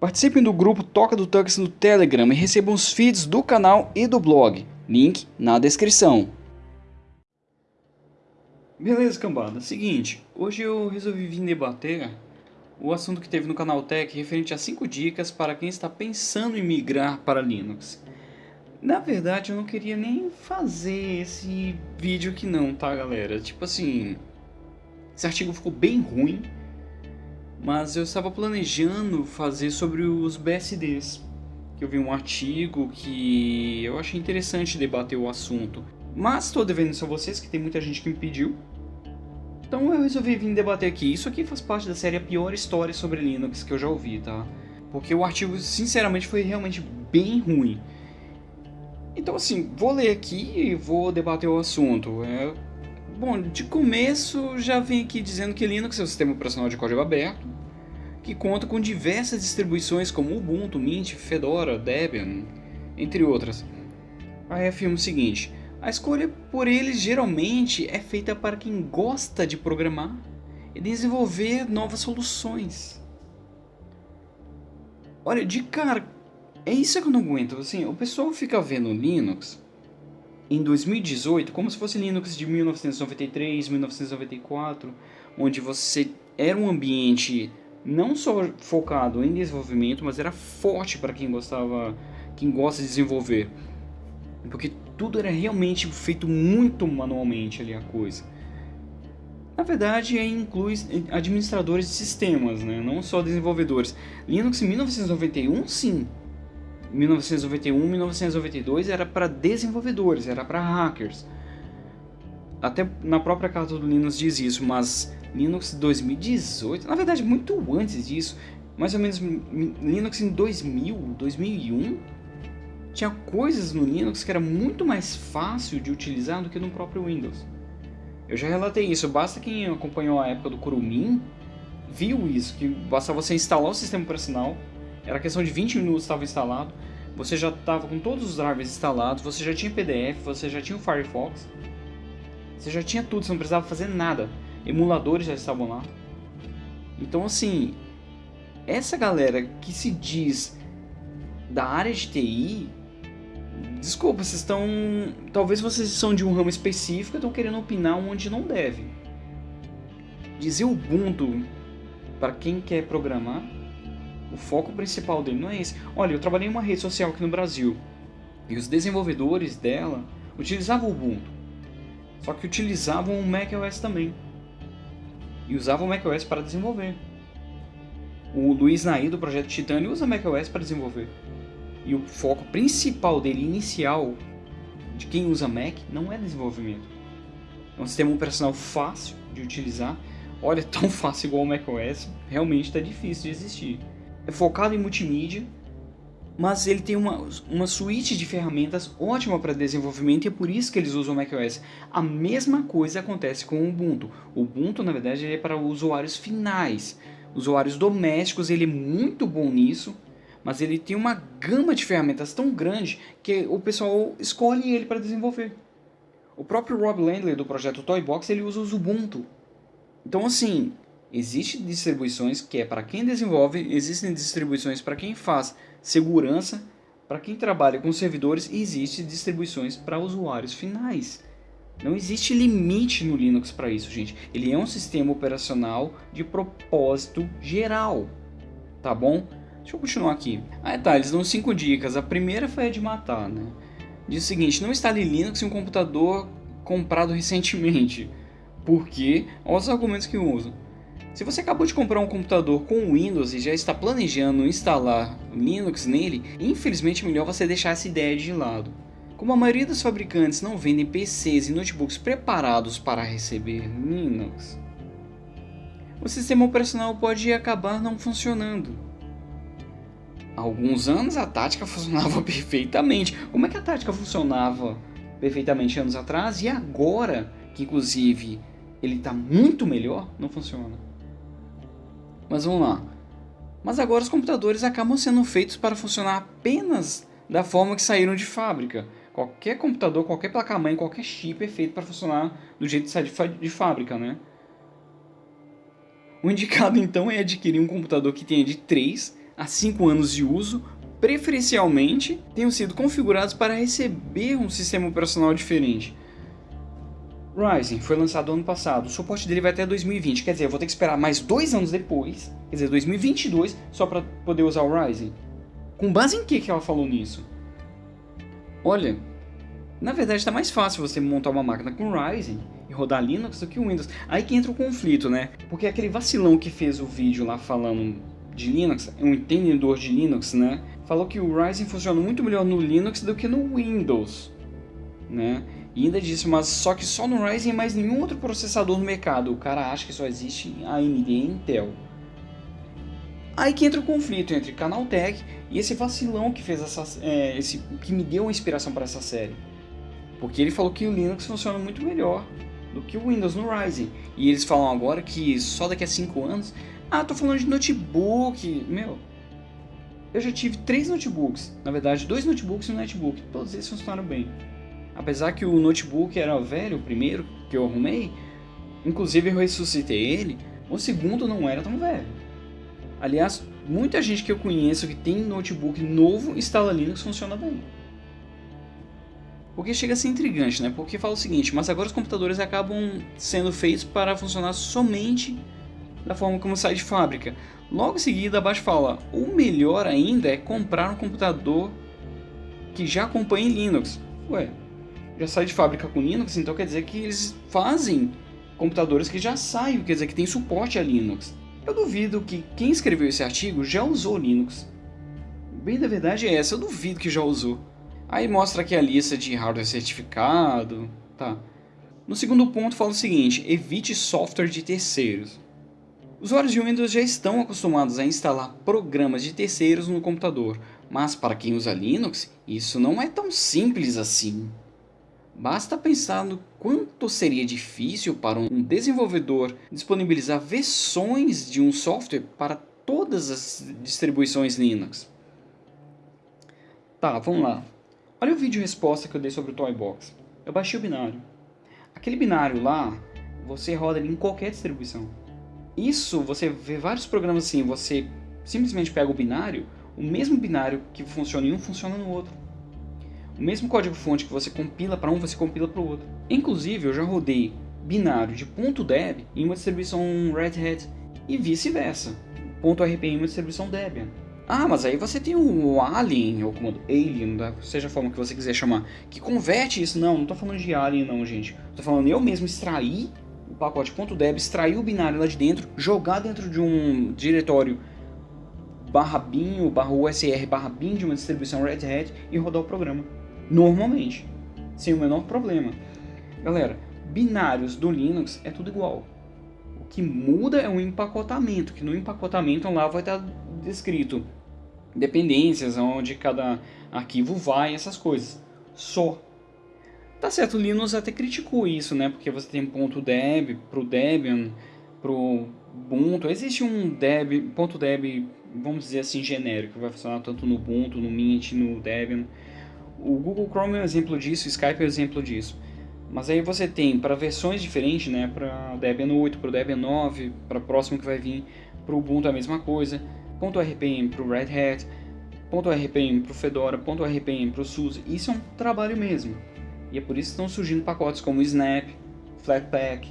Participem do grupo Toca do Tux no Telegram e recebam os feeds do canal e do blog. Link na descrição. Beleza, cambada. Seguinte, hoje eu resolvi vir debater o assunto que teve no canal Tech referente a 5 dicas para quem está pensando em migrar para Linux. Na verdade, eu não queria nem fazer esse vídeo aqui não, tá, galera? Tipo assim, esse artigo ficou bem ruim, mas eu estava planejando fazer sobre os BSDs. Eu vi um artigo que eu achei interessante debater o assunto. Mas estou devendo isso a vocês, que tem muita gente que me pediu. Então eu resolvi vir debater aqui. Isso aqui faz parte da série A Pior História sobre Linux que eu já ouvi, tá? Porque o artigo, sinceramente, foi realmente bem ruim. Então assim, vou ler aqui e vou debater o assunto. É... Bom, de começo já vem aqui dizendo que Linux é um sistema operacional de código aberto, que conta com diversas distribuições como Ubuntu, Mint, Fedora, Debian, entre outras. Aí afirma o seguinte, a escolha por eles geralmente é feita para quem gosta de programar e desenvolver novas soluções. Olha, de cara, é isso que eu não aguento. Assim, o pessoal fica vendo Linux em 2018 como se fosse Linux de 1993, 1994, onde você era um ambiente não só focado em desenvolvimento, mas era forte para quem gostava, quem gosta de desenvolver. Porque tudo era realmente feito muito manualmente ali a coisa. Na verdade, inclui administradores de sistemas, né? não só desenvolvedores. Linux em 1991, sim. 1991, 1992 era para desenvolvedores, era para hackers. Até na própria carta do Linux diz isso, mas Linux 2018, na verdade muito antes disso, mais ou menos Linux em 2000, 2001, tinha coisas no Linux que era muito mais fácil de utilizar do que no próprio Windows. Eu já relatei isso, basta quem acompanhou a época do Kurumin viu isso, que basta você instalar o sistema operacional, era questão de 20 minutos estava instalado, você já estava com todos os drivers instalados, você já tinha PDF, você já tinha o Firefox, você já tinha tudo, você não precisava fazer nada, emuladores já estavam lá. Então assim, essa galera que se diz da área de TI Desculpa, vocês estão. Talvez vocês são de um ramo específico e estão querendo opinar onde não deve. Dizer Ubuntu para quem quer programar, o foco principal dele não é esse. Olha, eu trabalhei em uma rede social aqui no Brasil e os desenvolvedores dela utilizavam o Ubuntu, só que utilizavam o macOS também e usavam o macOS para desenvolver. O Luiz Nair do projeto Titânio usa macOS para desenvolver. E o foco principal dele, inicial, de quem usa Mac, não é desenvolvimento. É um sistema operacional fácil de utilizar. Olha, tão fácil igual o macOS, realmente está difícil de existir. É focado em multimídia, mas ele tem uma, uma suíte de ferramentas ótima para desenvolvimento e é por isso que eles usam o macOS. A mesma coisa acontece com o Ubuntu. O Ubuntu, na verdade, é para usuários finais. Usuários domésticos, ele é muito bom nisso, mas ele tem uma gama de ferramentas tão grande que o pessoal escolhe ele para desenvolver. O próprio Rob Landley do projeto Toybox ele usa o Ubuntu. Então assim, existem distribuições que é para quem desenvolve, existem distribuições para quem faz segurança, para quem trabalha com servidores e existem distribuições para usuários finais. Não existe limite no Linux para isso, gente. Ele é um sistema operacional de propósito geral, tá bom? Deixa eu continuar aqui. Ah, tá, eles dão 5 dicas. A primeira foi a de matar, né? Diz o seguinte, não instale Linux em um computador comprado recentemente. Porque, olha os argumentos que usam. Se você acabou de comprar um computador com Windows e já está planejando instalar Linux nele, infelizmente é melhor você deixar essa ideia de lado. Como a maioria dos fabricantes não vendem PCs e notebooks preparados para receber Linux, o sistema operacional pode acabar não funcionando há alguns anos a tática funcionava perfeitamente. Como é que a tática funcionava perfeitamente anos atrás e agora, que inclusive ele está muito melhor, não funciona? Mas vamos lá. Mas agora os computadores acabam sendo feitos para funcionar apenas da forma que saíram de fábrica. Qualquer computador, qualquer placa-mãe, qualquer chip é feito para funcionar do jeito que sai de fábrica, né? O indicado então é adquirir um computador que tenha de 3 há 5 anos de uso, preferencialmente, tenham sido configurados para receber um sistema operacional diferente. Ryzen foi lançado ano passado, o suporte dele vai até 2020, quer dizer, eu vou ter que esperar mais dois anos depois, quer dizer, 2022, só para poder usar o Ryzen. Com base em que, que ela falou nisso? Olha, na verdade está mais fácil você montar uma máquina com Ryzen e rodar Linux do que o Windows. Aí que entra o conflito, né? Porque aquele vacilão que fez o vídeo lá falando de Linux, um entendedor de Linux, né? Falou que o Ryzen funciona muito melhor no Linux do que no Windows, né? E ainda disse, mas só que só no Ryzen mais nenhum outro processador no mercado. O cara acha que só existe AMD e Intel. Aí que entra o conflito entre Canaltech e esse vacilão que fez essa, é, esse, que me deu a inspiração para essa série. Porque ele falou que o Linux funciona muito melhor do que o Windows no Ryzen. E eles falam agora que só daqui a 5 anos... Ah, tô falando de notebook. Meu, eu já tive três notebooks. Na verdade, dois notebooks e um netbook. Todos eles funcionaram bem. Apesar que o notebook era velho, o primeiro que eu arrumei, inclusive eu ressuscitei ele, o segundo não era tão velho. Aliás, muita gente que eu conheço que tem notebook novo instala Linux funciona bem. Porque chega a ser intrigante, né? Porque fala o seguinte, mas agora os computadores acabam sendo feitos para funcionar somente da forma como sai de fábrica. Logo em seguida, abaixo fala, o melhor ainda é comprar um computador que já acompanhe Linux. Ué, já sai de fábrica com Linux, então quer dizer que eles fazem computadores que já saem, quer dizer que tem suporte a Linux. Eu duvido que quem escreveu esse artigo já usou Linux. Bem da verdade é essa, eu duvido que já usou. Aí mostra aqui a lista de hardware certificado, tá. No segundo ponto fala o seguinte, evite software de terceiros. Usuários de Windows já estão acostumados a instalar programas de terceiros no computador, mas para quem usa Linux, isso não é tão simples assim. Basta pensar no quanto seria difícil para um desenvolvedor disponibilizar versões de um software para todas as distribuições Linux. Tá, vamos lá. Olha o vídeo resposta que eu dei sobre o Toybox. Eu baixei o binário. Aquele binário lá, você roda ele em qualquer distribuição. Isso, você vê vários programas assim, você simplesmente pega o binário, o mesmo binário que funciona em um funciona no outro. O mesmo código-fonte que você compila para um, você compila para o outro. Inclusive, eu já rodei binário de .deb em uma distribuição Red Hat e vice-versa. .rp em uma distribuição Debian. Ah, mas aí você tem o Alien, ou comando Alien, seja a forma que você quiser chamar, que converte isso. Não, não estou falando de Alien não, gente. Estou falando eu mesmo extrair o pacote .deb, extrair o binário lá de dentro, jogar dentro de um diretório barra bin, barra usr, barra bin de uma distribuição Red Hat e rodar o programa normalmente, sem o menor problema. Galera, binários do Linux é tudo igual. O que muda é o empacotamento, que no empacotamento lá vai estar descrito dependências, onde cada arquivo vai, essas coisas. Só. Tá certo, o Linux até criticou isso, né? Porque você tem ponto .deb pro Debian, pro Ubuntu. Existe um deb, ponto .deb, vamos dizer assim, genérico, que vai funcionar tanto no Ubuntu, no Mint, no Debian. O Google Chrome é um exemplo disso, o Skype é um exemplo disso. Mas aí você tem para versões diferentes, né, para Debian 8, para Debian 9, para o próximo que vai vir, para o Ubuntu a mesma coisa, .rpm para o Red Hat, .rpm para o Fedora, .rpm para o SUSE, isso é um trabalho mesmo. E é por isso que estão surgindo pacotes como Snap, Flatpak,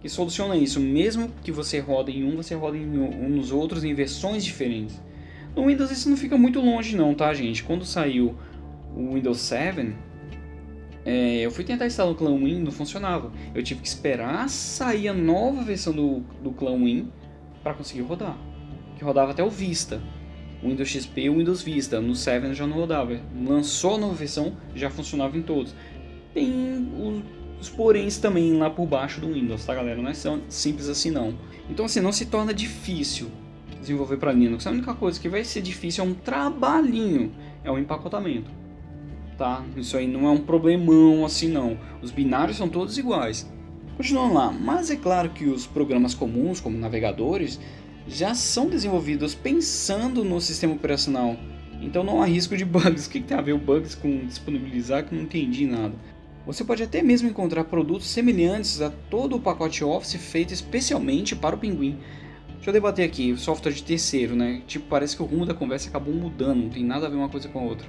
que solucionam isso, mesmo que você roda em um, você roda em um nos outros em versões diferentes. No Windows isso não fica muito longe não, tá gente? Quando saiu o Windows 7, é, eu fui tentar instalar o Clan Win, não funcionava. Eu tive que esperar sair a nova versão do, do Clan Win para conseguir rodar. Que rodava até o Vista. O Windows XP e o Windows Vista. No 7 já não rodava. Lançou a nova versão, já funcionava em todos. Tem os, os poréns também lá por baixo do Windows, tá galera? Não é simples assim não. Então assim, não se torna difícil desenvolver para Linux. A única coisa que vai ser difícil é um trabalhinho, é o empacotamento tá? Isso aí não é um problemão assim não. Os binários são todos iguais. Continuando lá, mas é claro que os programas comuns, como navegadores, já são desenvolvidos pensando no sistema operacional. Então não há risco de bugs. O que tem a ver o bugs com disponibilizar que não entendi nada. Você pode até mesmo encontrar produtos semelhantes a todo o pacote Office feito especialmente para o Pinguim. Deixa eu debater aqui, software de terceiro, né? Tipo, parece que o rumo da conversa acabou mudando, não tem nada a ver uma coisa com a outra.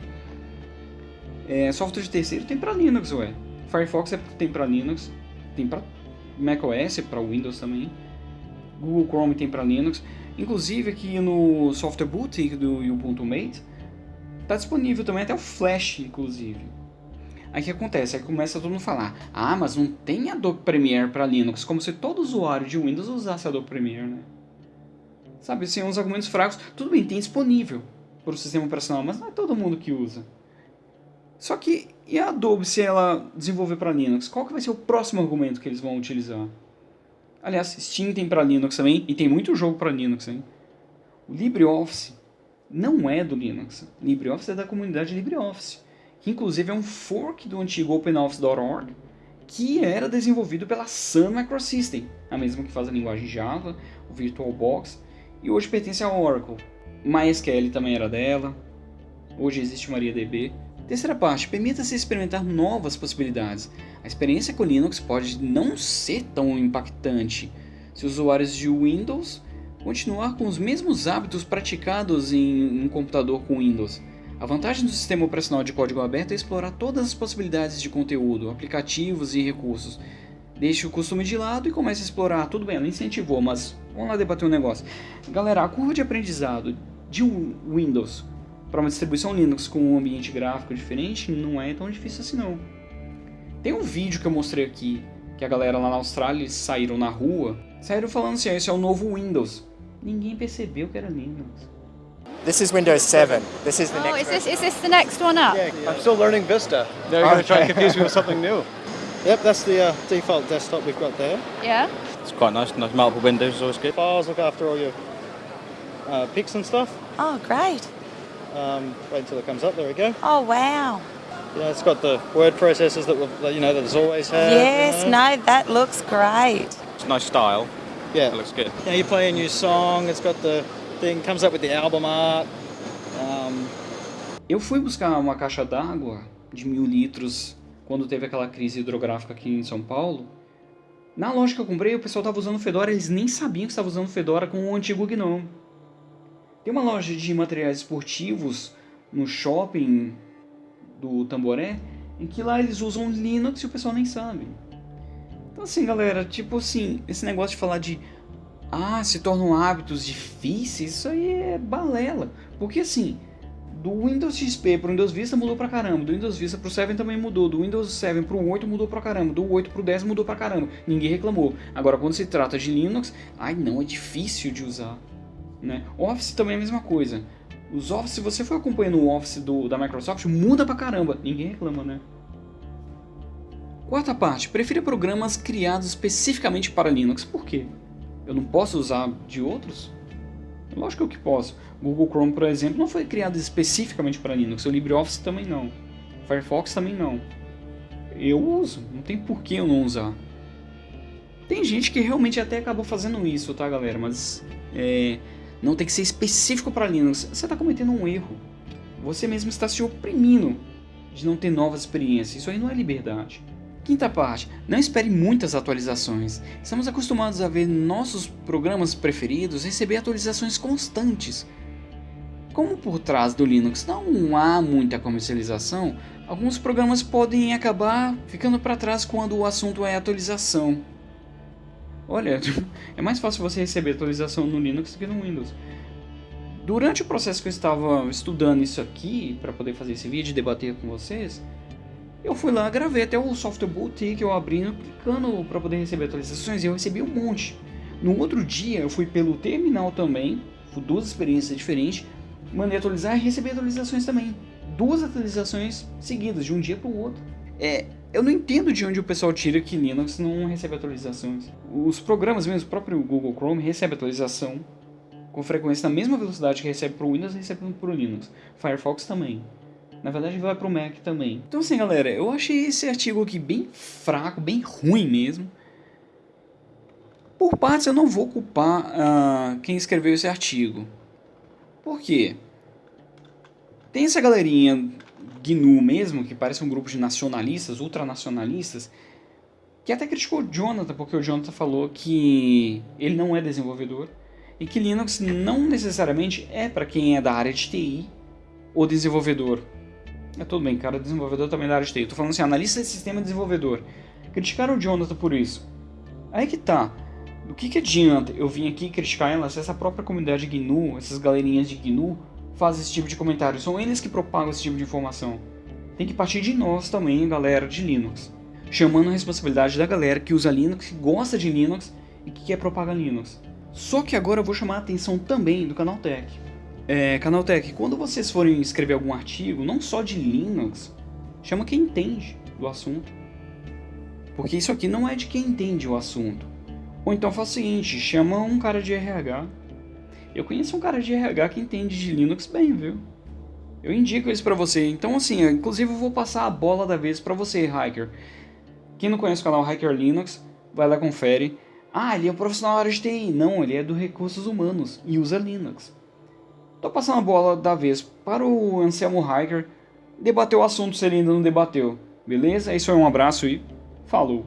É, software de terceiro tem para Linux, ué. Firefox é, tem para Linux, tem para macOS, para Windows também. Google Chrome tem para Linux. Inclusive aqui no Software Boutique do Ubuntu Mate, tá disponível também até o Flash, inclusive. Aí o que acontece? Aí começa todo mundo a falar, ah, mas não tem Adobe Premiere para Linux, como se todo usuário de Windows usasse Adobe Premiere, né? Sabe, assim, uns argumentos fracos. Tudo bem, tem disponível para o sistema operacional, mas não é todo mundo que usa. Só que, e a Adobe se ela desenvolver para Linux? Qual que vai ser o próximo argumento que eles vão utilizar? Aliás, Steam tem para Linux também, e tem muito jogo para Linux, hein? O LibreOffice não é do Linux. LibreOffice é da comunidade LibreOffice, que inclusive é um fork do antigo OpenOffice.org, que era desenvolvido pela Sun Microsystem, a mesma que faz a linguagem Java, o VirtualBox, e hoje pertence à Oracle. MySQL também era dela, hoje existe MariaDB. Terceira parte, permita-se experimentar novas possibilidades. A experiência com Linux pode não ser tão impactante se os usuários de Windows continuar com os mesmos hábitos praticados em um computador com Windows. A vantagem do sistema operacional de código aberto é explorar todas as possibilidades de conteúdo, aplicativos e recursos. Deixe o costume de lado e comece a explorar. Tudo bem, ela incentivou, mas vamos lá debater um negócio. Galera, a curva de aprendizado de Windows para uma distribuição Linux com um ambiente gráfico diferente não é tão difícil assim não. Tem um vídeo que eu mostrei aqui, que a galera lá na Austrália saíram na rua, saíram falando assim, esse é o novo Windows. Ninguém percebeu que era Linux. This is Windows 7. This is the Oh, next is this is this the next one up? Yeah, I'm still learning Vista. Now you're going to try and confuse me with something new. Yep, that's the uh, default desktop we've got there. Yeah. It's quite nice, nice multiple windows is always good. Files look after all your uh, pics and stuff. Oh, great. Um, wait until it comes up. There we go. Oh, wow. You know, it's got the word processors that, we've, that you know that it's always had. you yes, know. no, that looks great. It's a nice style. Yeah. It looks good. Now you play a new song. It's got the thing comes up with the album art. Um, Eu fui buscar uma caixa d'água de mil litros quando teve aquela crise hidrográfica aqui em São Paulo. Na loja que eu comprei, o pessoal estava usando Fedora, eles nem sabiam que estava usando Fedora com o antigo GNOME. Tem uma loja de materiais esportivos no shopping do Tamboré, em que lá eles usam Linux e o pessoal nem sabe. Então assim, galera, tipo assim, esse negócio de falar de ah, se tornam hábitos difíceis, isso aí é balela. Porque assim, do Windows XP pro Windows Vista mudou pra caramba, do Windows Vista pro 7 também mudou, do Windows 7 pro 8 mudou pra caramba, do 8 pro 10 mudou pra caramba, ninguém reclamou. Agora quando se trata de Linux, ai não, é difícil de usar. Né? Office também é a mesma coisa. Os Office, se você for acompanhando o Office do, da Microsoft, muda pra caramba, ninguém reclama, né? Quarta parte, prefira programas criados especificamente para Linux, por quê? Eu não posso usar de outros? Lógico que posso. Google Chrome, por exemplo, não foi criado especificamente para Linux. O LibreOffice também não. Firefox também não. Eu uso, não tem por que eu não usar. Tem gente que realmente até acabou fazendo isso, tá, galera? Mas é, não tem que ser específico para Linux. Você está cometendo um erro. Você mesmo está se oprimindo de não ter novas experiências. Isso aí não é liberdade. Quinta parte, não espere muitas atualizações. Estamos acostumados a ver nossos programas preferidos receber atualizações constantes. Como por trás do Linux não há muita comercialização, alguns programas podem acabar ficando para trás quando o assunto é atualização. Olha, é mais fácil você receber atualização no Linux do que no Windows. Durante o processo que eu estava estudando isso aqui, para poder fazer esse vídeo e debater com vocês, eu fui lá, gravei até o software boutique, eu abrindo, clicando para poder receber atualizações e eu recebi um monte. No outro dia eu fui pelo terminal também, duas experiências diferentes, mandei atualizar e recebi atualizações também. Duas atualizações seguidas, de um dia para o outro. É, eu não entendo de onde o pessoal tira que Linux não recebe atualizações. Os programas mesmo, o próprio Google Chrome recebe atualização com frequência na mesma velocidade que recebe para o Windows, recebe para o Linux. Firefox também. Na verdade vai para o Mac também. Então assim galera, eu achei esse artigo aqui bem fraco, bem ruim mesmo. Por partes eu não vou culpar uh, quem escreveu esse artigo. Por quê? Tem essa galerinha GNU mesmo, que parece um grupo de nacionalistas, ultranacionalistas, que até criticou o Jonathan, porque o Jonathan falou que ele não é desenvolvedor. e que Linux não necessariamente é para quem é da área de TI ou desenvolvedor. É tudo bem, cara, desenvolvedor também é da área de TI. Eu tô falando assim, analista de sistema desenvolvedor. Criticaram o Jonathan por isso. Aí que tá. Do que, que adianta eu vim aqui criticar ela se essa própria comunidade GNU, essas galerinhas de GNU, fazem esse tipo de comentário? São eles que propagam esse tipo de informação. Tem que partir de nós também, galera de Linux. Chamando a responsabilidade da galera que usa Linux, que gosta de Linux e que quer propagar Linux. Só que agora eu vou chamar a atenção também do Canaltech. É, Canaltech, quando vocês forem escrever algum artigo, não só de Linux, chama quem entende do assunto. Porque isso aqui não é de quem entende o assunto. Ou então faz o seguinte, chama um cara de RH. Eu conheço um cara de RH que entende de Linux bem, viu? Eu indico isso pra você. Então assim, inclusive eu vou passar a bola da vez pra você, Hiker. Quem não conhece o canal Hiker Linux, vai lá confere. Ah, ele é um profissional da área de TI. Não, ele é do recursos humanos e usa Linux. Tô passando a bola da vez para o Anselmo Hiker debater o assunto se ele ainda não debateu. Beleza? É isso aí, um abraço e falou!